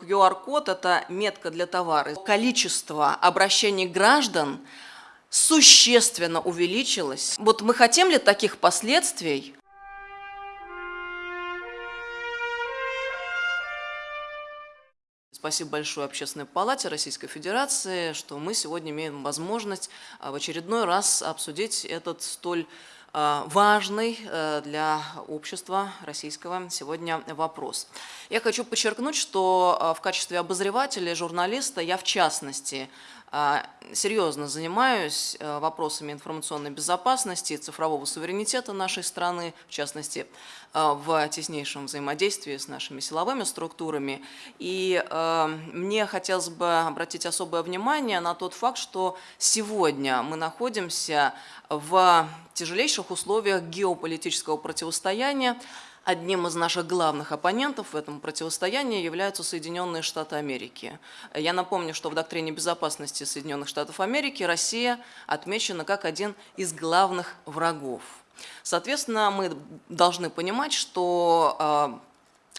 QR-код – это метка для товара. Количество обращений граждан существенно увеличилось. Вот мы хотим ли таких последствий? Спасибо большое Общественной палате Российской Федерации, что мы сегодня имеем возможность а, в очередной раз обсудить этот столь важный э, для общества российского сегодня вопрос. Я хочу подчеркнуть, что а, в качестве обозревателя, журналиста, я в частности серьезно занимаюсь э, вопросами информационной безопасности и цифрового суверенитета нашей страны, в частности, э, в теснейшем взаимодействии с нашими силовыми структурами. И э, мне хотелось бы обратить особое внимание на тот факт, что сегодня мы находимся в тяжелейших условиях геополитического противостояния, Одним из наших главных оппонентов в этом противостоянии являются Соединенные Штаты Америки. Я напомню, что в доктрине безопасности Соединенных Штатов Америки Россия отмечена как один из главных врагов. Соответственно, мы должны понимать, что а,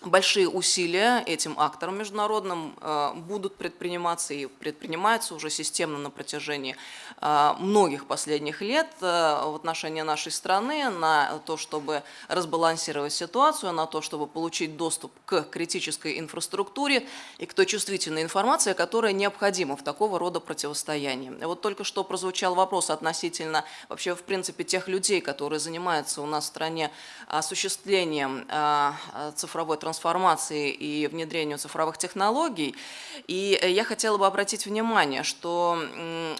большие усилия этим акторам международным э, будут предприниматься и предпринимаются уже системно на протяжении э, многих последних лет э, в отношении нашей страны на то, чтобы разбалансировать ситуацию, на то, чтобы получить доступ к критической инфраструктуре и к той чувствительной информации, которая необходима в такого рода противостоянии. Вот только что прозвучал вопрос относительно вообще в принципе тех людей, которые занимаются у нас в стране осуществлением цифровой трансформации трансформации и внедрению цифровых технологий. И э, я хотела бы обратить внимание, что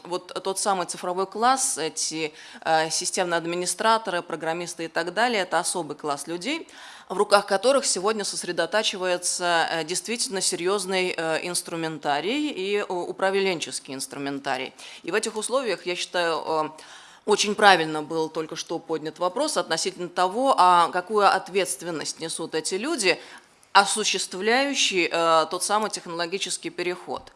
вот тот самый цифровой класс, эти э, системные администраторы, программисты и так далее, это особый класс людей, в руках которых сегодня сосредотачивается э, действительно серьезный инструментарий и управленческий инструментарий. И в этих условиях, я считаю, очень правильно был только что поднят вопрос относительно того, а какую ответственность несут эти люди, осуществляющий э, тот самый технологический переход.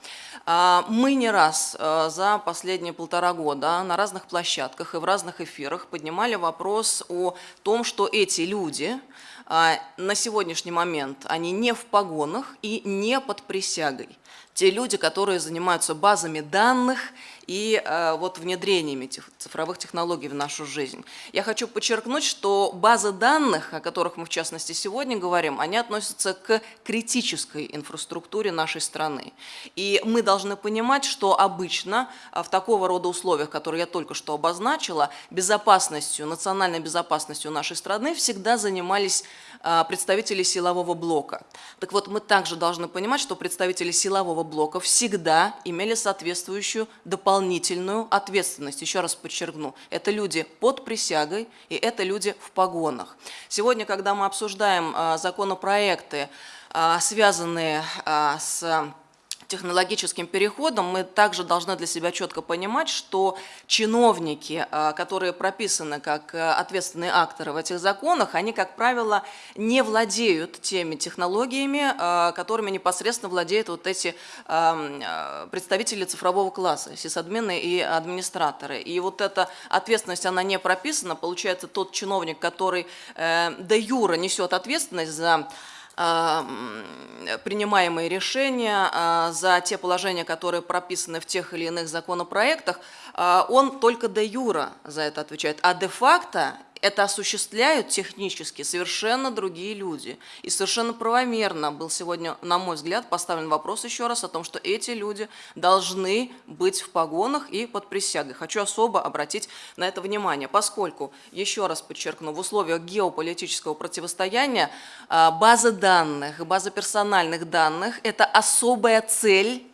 Э, мы не раз э, за последние полтора года на разных площадках и в разных эфирах поднимали вопрос о том, что эти люди на сегодняшний момент, они не в погонах и не под присягой. Те люди, которые занимаются базами данных и э, вот внедрениями этих цифровых технологий в нашу жизнь. Я хочу подчеркнуть, что базы данных, о которых мы в частности сегодня говорим, они относятся к критической инфраструктуре нашей страны. И мы должны понимать, что обычно э, в такого рода условиях, которые я только что обозначила, безопасностью, национальной безопасностью нашей страны всегда занимались э, представители силового блока. Так вот, мы также должны понимать, что представители силового блока всегда имели соответствующую дополнительную ответственность. Еще раз подчеркну, это люди под присягой и это люди в погонах. Сегодня, когда мы обсуждаем а, законопроекты, а, связанные а, с технологическим переходом мы также должны для себя четко понимать, что чиновники, а, которые прописаны как э, ответственные акторы в этих законах, они, как правило, не владеют теми технологиями, а, которыми непосредственно владеют вот эти а, представители цифрового класса, сисадмины и администраторы. И вот эта ответственность, она не прописана, получается тот чиновник, который э, де юра несет ответственность за принимаемые решения, а, за те положения, которые прописаны в тех или иных законопроектах, а, он только де юра за это отвечает. А де-факто это осуществляют технически совершенно другие люди. И совершенно правомерно был сегодня, на мой взгляд, поставлен вопрос еще раз о том, что эти люди должны быть в погонах и под присягой. Хочу особо обратить на это внимание, поскольку, еще раз подчеркну, в условиях геополитического противостояния а, база данных, база персональных данных – это особая цель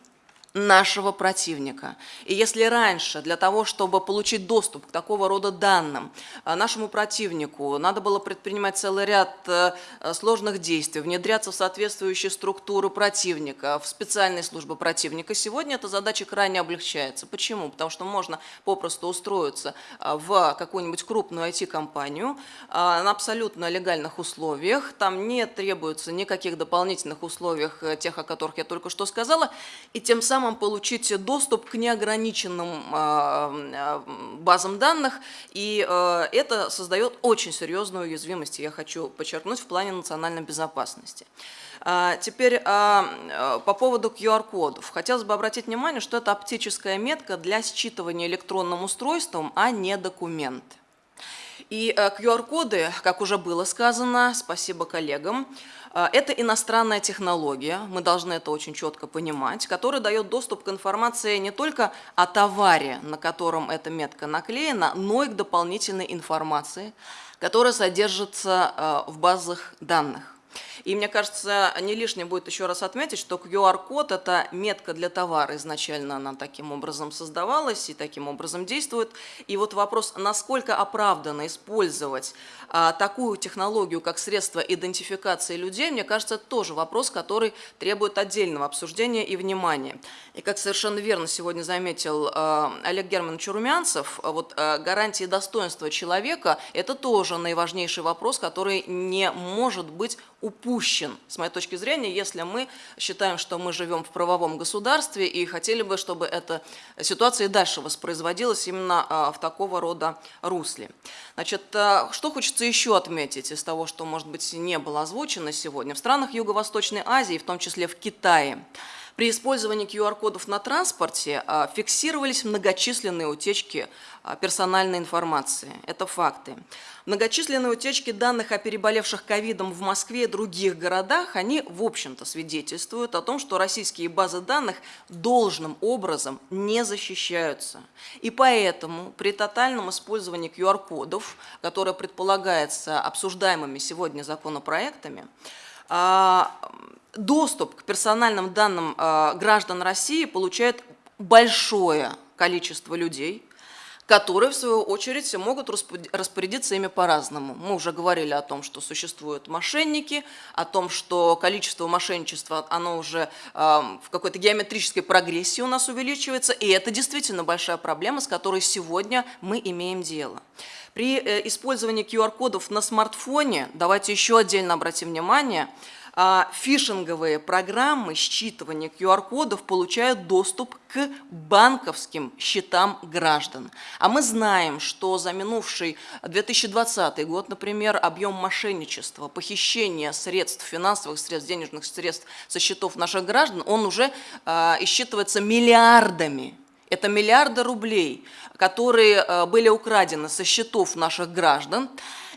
нашего противника. И если раньше для того, чтобы получить доступ к такого рода данным, э, нашему противнику надо было предпринимать целый ряд э, сложных действий, внедряться в соответствующие структуры противника, в специальные службы противника, сегодня эта задача крайне облегчается. Почему? Потому что можно попросту устроиться э, в какую-нибудь крупную IT-компанию на абсолютно легальных условиях, там не требуется никаких дополнительных условий, тех, о которых я только что сказала, и тем самым самым получить доступ к неограниченным базам данных, и это создает очень серьезную уязвимость, я хочу подчеркнуть, в плане национальной безопасности. А, теперь а, по поводу QR-кодов. Хотелось бы обратить внимание, что это оптическая метка для считывания электронным устройством, а не документ. И QR-коды, э, как уже было сказано, спасибо коллегам, э, это иностранная технология, мы должны это очень четко понимать, которая дает доступ к информации не только о товаре, на котором эта метка наклеена, но и к дополнительной информации, которая содержится э, в базах данных. И мне кажется, не лишним будет еще раз отметить, что QR-код – это метка для товара. Изначально она таким образом создавалась и таким образом действует. И вот вопрос, насколько оправданно использовать а, такую технологию, как средство идентификации людей, мне кажется, тоже вопрос, который требует отдельного обсуждения и внимания. И как совершенно верно сегодня заметил а, Олег Германович Румянцев, вот а, гарантии достоинства человека – это тоже наиважнейший вопрос, который не может быть упущен, с моей точки зрения, если мы считаем, что мы живем в правовом государстве и хотели бы, чтобы эта ситуация и дальше воспроизводилась именно а, в такого рода русле. Значит, а, что хочется еще отметить из того, что, может быть, не было озвучено сегодня. В странах Юго-Восточной Азии, в том числе в Китае, при использовании QR-кодов на транспорте а, фиксировались многочисленные утечки а, персональной информации. Это факты. Многочисленные утечки данных о переболевших ковидом в Москве и других городах, они, в общем-то, свидетельствуют о том, что российские базы данных должным образом не защищаются. И поэтому при тотальном использовании QR-кодов, которое предполагается обсуждаемыми сегодня законопроектами, доступ к персональным данным а, граждан России получает большое количество людей, которые, в свою очередь, могут распорядиться ими по-разному. Мы уже говорили о том, что существуют мошенники, о том, что количество мошенничества, оно уже э, в какой-то геометрической прогрессии у нас увеличивается, и это действительно большая проблема, с которой сегодня мы имеем дело. При э, использовании QR-кодов на смартфоне, давайте еще отдельно обратим внимание, фишинговые программы считывания QR-кодов получают доступ к банковским счетам граждан. А мы знаем, что за минувший 2020 год, например, объем мошенничества, похищения средств, финансовых средств, денежных средств со счетов наших граждан, он уже э, исчитывается миллиардами. Это миллиарды рублей, которые э, были украдены со счетов наших граждан.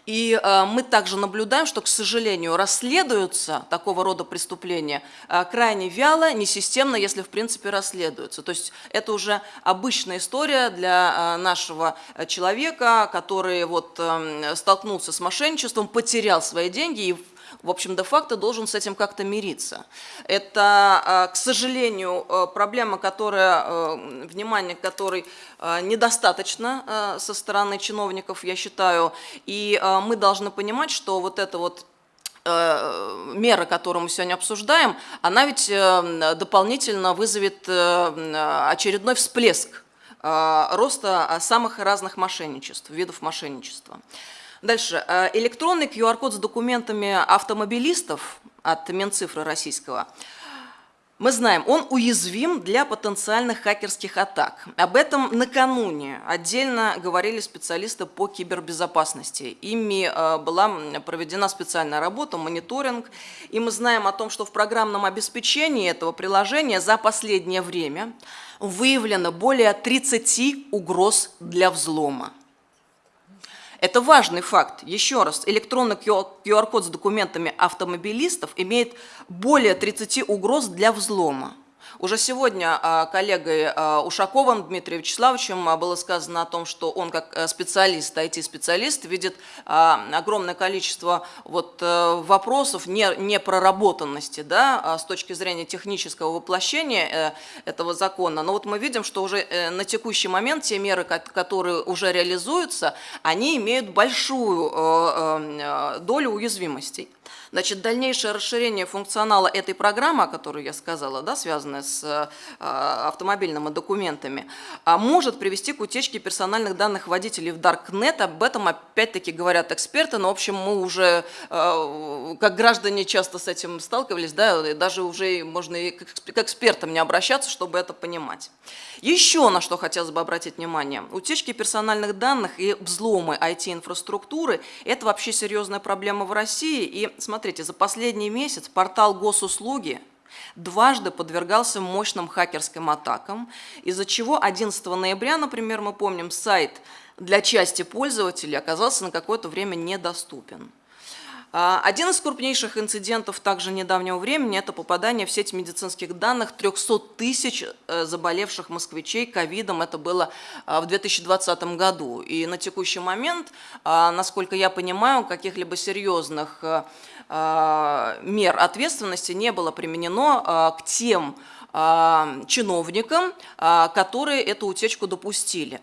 И э, мы также наблюдаем, что, к сожалению, расследуются такого рода преступления э, крайне вяло, несистемно, если в принципе расследуются. То есть это уже обычная история для э, нашего человека, который вот эм, столкнулся с мошенничеством, потерял свои деньги и в общем, де-факто должен с этим как-то мириться. Это, а, к сожалению, э, проблема, которая, э, внимание которой э, недостаточно со стороны чиновников, я считаю, и мы должны понимать, что вот это вот мера, которую мы сегодня обсуждаем, она ведь дополнительно вызовет очередной всплеск роста самых разных мошенничеств, видов мошенничества. Дальше. Э, электронный QR-код с документами автомобилистов от Минцифры российского мы знаем, он уязвим для потенциальных хакерских атак. Об этом накануне отдельно говорили специалисты по кибербезопасности. Ими э, была проведена специальная работа, мониторинг. И мы знаем о том, что в программном обеспечении этого приложения за последнее время выявлено более 30 угроз для взлома. Это важный факт. Еще раз, электронный QR-код с документами автомобилистов имеет более 30 угроз для взлома. Уже сегодня а, коллегой а, Ушаковым Дмитрием Вячеславовичем а, было сказано о том, что он как э, специалист, IT-специалист, видит огромное количество вот э, вопросов непроработанности да, с точки зрения технического воплощения э, этого закона. Но вот мы видим, что уже на текущий момент те меры, которые уже реализуются, они имеют большую долю уязвимостей. Значит, дальнейшее расширение функционала этой программы, о которой я сказала, да, связанная с э, автомобильными документами, а, может привести к утечке персональных данных водителей в Darknet. Об этом опять-таки говорят эксперты, но, в общем, мы уже, э, как граждане, часто с этим сталкивались, да, и даже уже можно и к экспертам не обращаться, чтобы это понимать. Еще на что хотелось бы обратить внимание. Утечки персональных данных и взломы IT-инфраструктуры – это вообще серьезная проблема в России. И смотрите, за последний месяц портал госуслуги дважды подвергался мощным хакерским атакам, из-за чего 11 ноября, например, мы помним, сайт для части пользователей оказался на какое-то время недоступен. А, один из крупнейших инцидентов также недавнего времени – это попадание в сеть медицинских данных 300 тысяч э, заболевших москвичей ковидом. Это было а, в 2020 году. И на текущий момент, а, насколько я понимаю, каких-либо серьезных э, мер ответственности не было применено к тем чиновникам, которые эту утечку допустили.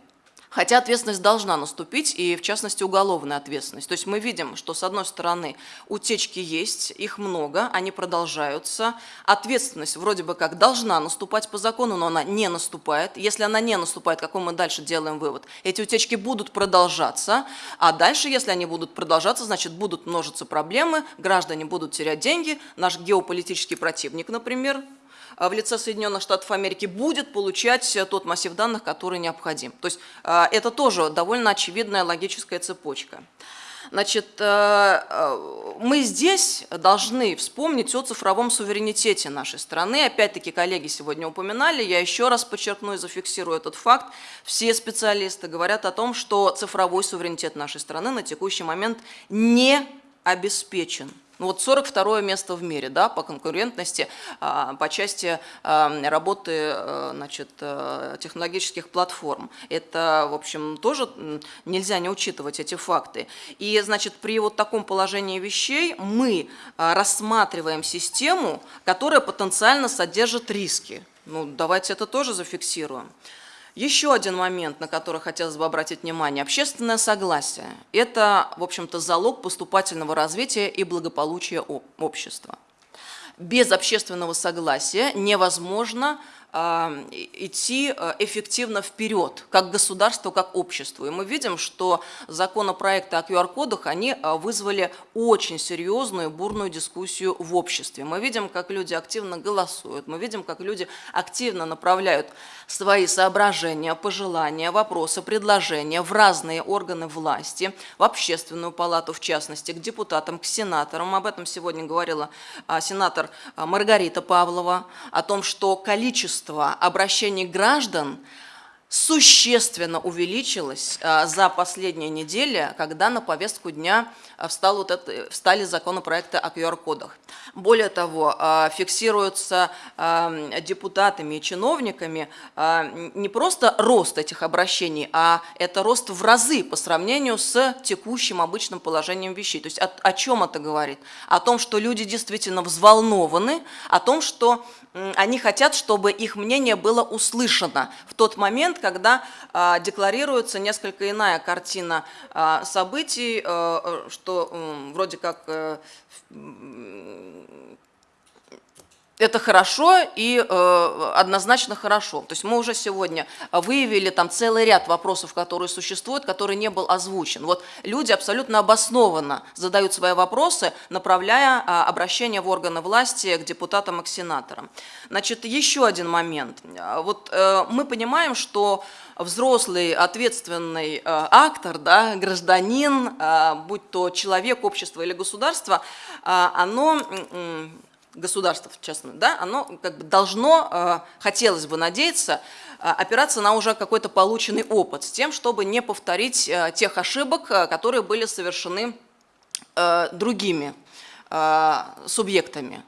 Хотя ответственность должна наступить, и в частности уголовная ответственность. То есть мы видим, что с одной стороны утечки есть, их много, они продолжаются. Ответственность вроде бы как должна наступать по закону, но она не наступает. Если она не наступает, какой мы дальше делаем вывод? Эти утечки будут продолжаться, а дальше, если они будут продолжаться, значит будут множиться проблемы, граждане будут терять деньги, наш геополитический противник, например, в лице Соединенных Штатов Америки будет получать э, тот массив данных, который необходим. То есть а, это тоже довольно очевидная логическая цепочка. Значит, э, э, мы здесь должны вспомнить о цифровом суверенитете нашей страны. Опять-таки, коллеги сегодня упоминали, я еще раз подчеркну и зафиксирую этот факт. Все специалисты говорят о том, что цифровой суверенитет нашей страны на текущий момент не обеспечен. Ну вот 42 место в мире да, по конкурентности, а, по части а, работы э, значит, э, технологических платформ. Это, в общем, тоже нельзя не учитывать эти факты. И, значит, при вот таком положении вещей мы а, рассматриваем систему, которая потенциально содержит риски. Ну, давайте это тоже зафиксируем. Еще один момент, на который хотелось бы обратить внимание. Общественное согласие. Это, в общем-то, залог поступательного развития и благополучия общества. Без общественного согласия невозможно идти э, эффективно вперед, как государство, как общество. И мы видим, что законопроекты о QR-кодах, они э, вызвали очень серьезную бурную дискуссию в обществе. Мы видим, как люди активно голосуют, мы видим, как люди активно направляют свои соображения, пожелания, вопросы, предложения в разные органы власти, в общественную палату в частности, к депутатам, к сенаторам. Об этом сегодня говорила а, сенатор а, Маргарита Павлова, о том, что количество количество обращений граждан существенно увеличилось а, за последние недели, когда на повестку дня а, встал вот это, встали законопроекты о QR-кодах. Более того, фиксируется депутатами и чиновниками не просто рост этих обращений, а это рост в разы по сравнению с текущим обычным положением вещей. То есть о, о чем это говорит? О том, что люди действительно взволнованы, о том, что они хотят, чтобы их мнение было услышано в тот момент, когда а, декларируется несколько иная картина а, событий, а, что вроде как э, это хорошо и э, однозначно хорошо. То есть мы уже сегодня выявили там целый ряд вопросов, которые существуют, который не был озвучен. Вот люди абсолютно обоснованно задают свои вопросы, направляя э, обращение в органы власти к депутатам и к сенаторам. Значит, еще один момент. Вот э, мы понимаем, что взрослый, ответственный э, актор, да, гражданин, э, будь то человек, общество или государство, э, оно государство, в частности, да, оно как бы должно, э, хотелось бы надеяться, э, опираться на уже какой-то полученный опыт, с тем, чтобы не повторить э, тех ошибок, которые были совершены другими субъектами.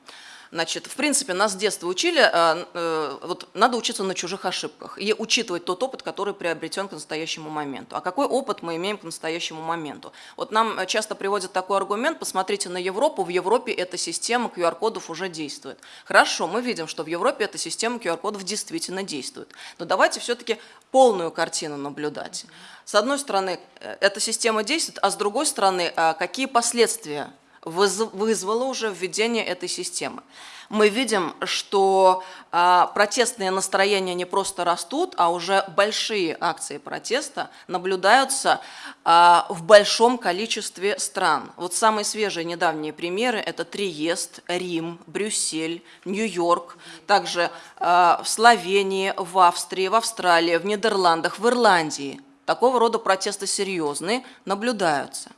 Значит, в принципе, нас с детства учили, э, э, вот надо учиться на чужих ошибках и учитывать тот опыт, который приобретен к настоящему моменту. А какой опыт мы имеем к настоящему моменту? Вот нам часто приводят такой аргумент, посмотрите на Европу, в Европе эта система QR-кодов уже действует. Хорошо, мы видим, что в Европе эта система QR-кодов действительно действует. Но давайте все-таки полную картину наблюдать. С одной стороны, э, эта система действует, а с другой стороны, какие последствия вызвало уже введение этой системы. Мы видим, что а, протестные настроения не просто растут, а уже большие акции протеста наблюдаются а, в большом количестве стран. Вот самые свежие недавние примеры – это Триест, Рим, Брюссель, Нью-Йорк, также а, в Словении, в Австрии, в Австралии, в Нидерландах, в Ирландии. Такого рода протесты серьезные наблюдаются.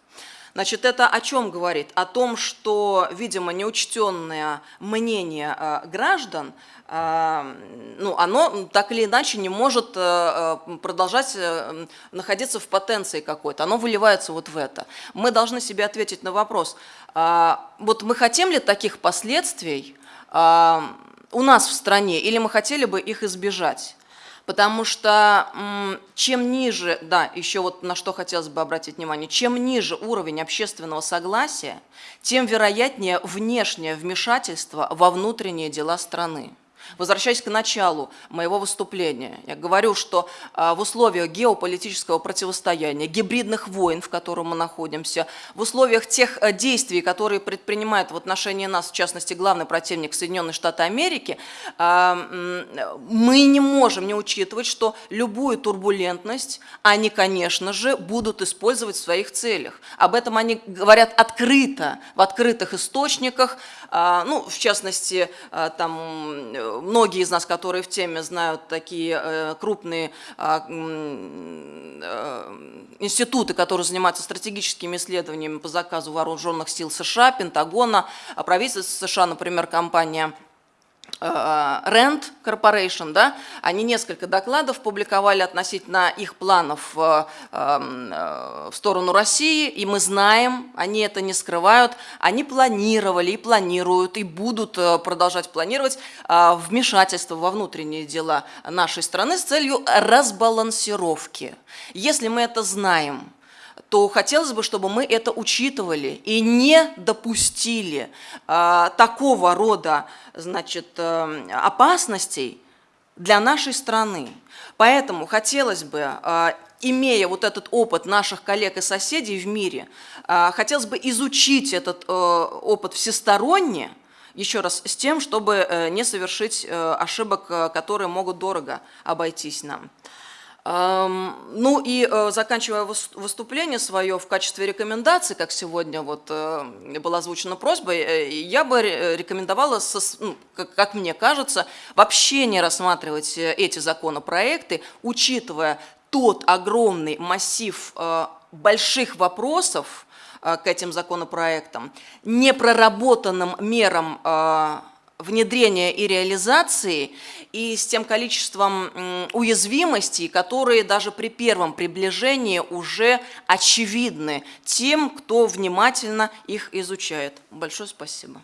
Значит, это о чем говорит? О том, что, видимо, неучтенное мнение э, граждан, э, ну, оно так или иначе не может э, продолжать находиться в потенции какой-то, оно выливается вот в это. Мы должны себе ответить на вопрос, вот мы хотим ли таких последствий у нас в стране, или мы хотели бы их избежать? Потому что чем ниже, да, еще вот на что хотелось бы обратить внимание, чем ниже уровень общественного согласия, тем вероятнее внешнее вмешательство во внутренние дела страны. Возвращаясь к началу моего выступления, я говорю, что а, в условиях геополитического противостояния, гибридных войн, в котором мы находимся, в условиях тех э, действий, которые предпринимает в отношении нас, в частности, главный противник Соединенные Штаты Америки, а, мы не можем не учитывать, что любую турбулентность они, конечно же, будут использовать в своих целях. Об этом они говорят открыто, в открытых источниках, а, ну, в частности, там многие из нас, которые в теме, знают такие э, крупные а, э, институты, которые занимаются стратегическими исследованиями по заказу вооруженных сил США, Пентагона, а правительства США, например, компания Э, Rent Corporation, да, они несколько докладов публиковали относительно их планов э, эм, э, в сторону России, и мы знаем, они это не скрывают, они планировали и планируют, и будут продолжать планировать вмешательство во внутренние дела нашей страны с целью разбалансировки. Если мы это знаем, то хотелось бы, чтобы мы это учитывали и не допустили э, такого рода значит, э, опасностей для нашей страны. Поэтому хотелось бы, э, имея вот этот опыт наших коллег и соседей в мире, э, хотелось бы изучить этот э, опыт всесторонне, еще раз, с тем, чтобы э, не совершить э, ошибок, которые могут дорого обойтись нам. Ну и э, заканчивая выступление свое в качестве рекомендации, как сегодня вот э, была озвучена просьба, э, я бы рекомендовала, ну, как мне кажется, вообще не рассматривать эти законопроекты, учитывая тот огромный массив больших вопросов к этим законопроектам, непроработанным мерам внедрения и реализации и с тем количеством уязвимостей, которые даже при первом приближении уже очевидны тем, кто внимательно их изучает. Большое спасибо.